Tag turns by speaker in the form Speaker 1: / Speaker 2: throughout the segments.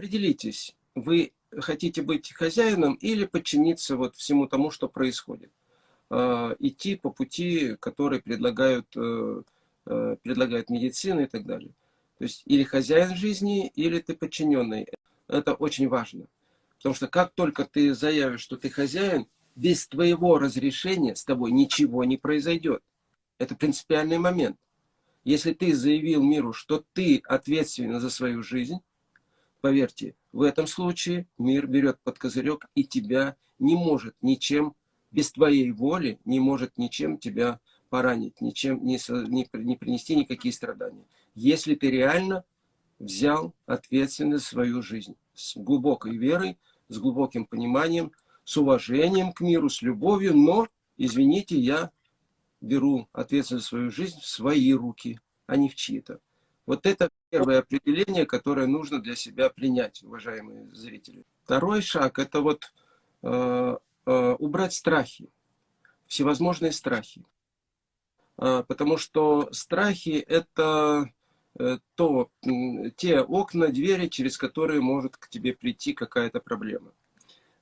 Speaker 1: определитесь, вы хотите быть хозяином или подчиниться вот всему тому, что происходит. Э, идти по пути, который предлагают, э, э, предлагает медицина и так далее. То есть или хозяин жизни, или ты подчиненный. Это очень важно. Потому что как только ты заявишь, что ты хозяин, без твоего разрешения с тобой ничего не произойдет. Это принципиальный момент. Если ты заявил миру, что ты ответственен за свою жизнь, поверьте, в этом случае мир берет под козырек и тебя не может ничем, без твоей воли, не может ничем тебя поранить, ничем не, не, не принести никакие страдания. Если ты реально взял ответственность за свою жизнь с глубокой верой, с глубоким пониманием, с уважением к миру, с любовью, но, извините, я беру ответственность за свою жизнь в свои руки, а не в чьи-то. Вот это первое определение, которое нужно для себя принять, уважаемые зрители. Второй шаг – это вот э, э, убрать страхи, всевозможные страхи. Э, потому что страхи – это э, то, те окна, двери, через которые может к тебе прийти какая-то проблема.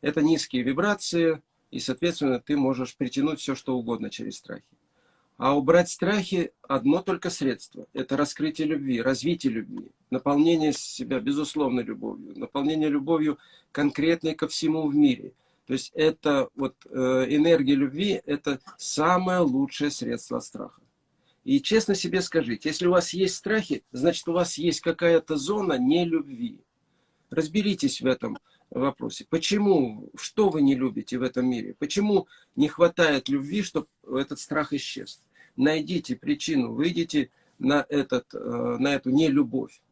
Speaker 1: Это низкие вибрации, и, соответственно, ты можешь притянуть все, что угодно через страхи. А убрать страхи – одно только средство. Это раскрытие любви, развитие любви, наполнение себя, безусловно, любовью, наполнение любовью конкретной ко всему в мире. То есть это вот э, энергия любви – это самое лучшее средство страха. И честно себе скажите, если у вас есть страхи, значит у вас есть какая-то зона нелюбви. Разберитесь в этом вопросе. Почему, что вы не любите в этом мире? Почему не хватает любви, чтобы этот страх исчез? Найдите причину, выйдите на, этот, э, на эту нелюбовь.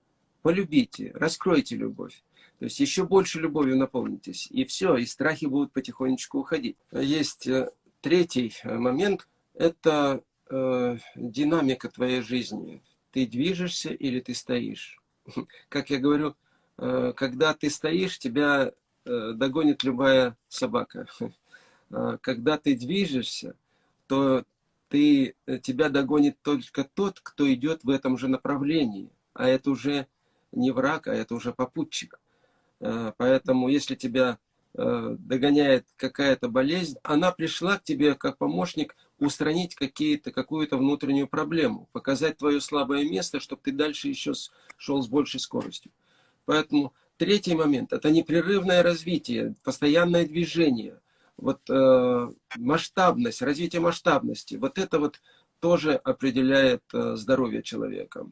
Speaker 1: Полюбите, раскройте любовь. То есть еще больше любовью наполнитесь. И все, и страхи будут потихонечку уходить. Есть э, третий э, момент. Это э, динамика твоей жизни. Ты движешься или ты стоишь. Как я говорю, э, когда ты стоишь, тебя э, догонит любая собака. Когда ты движешься, то ты, э, тебя догонит только тот, кто идет в этом же направлении. А это уже не враг, а это уже попутчик. Э, поэтому если тебя э, догоняет какая-то болезнь, она пришла к тебе как помощник устранить какую-то внутреннюю проблему, показать твое слабое место, чтобы ты дальше еще шел с большей скоростью. Поэтому третий момент – это непрерывное развитие, постоянное движение – вот э, масштабность, развитие масштабности, вот это вот тоже определяет э, здоровье человека.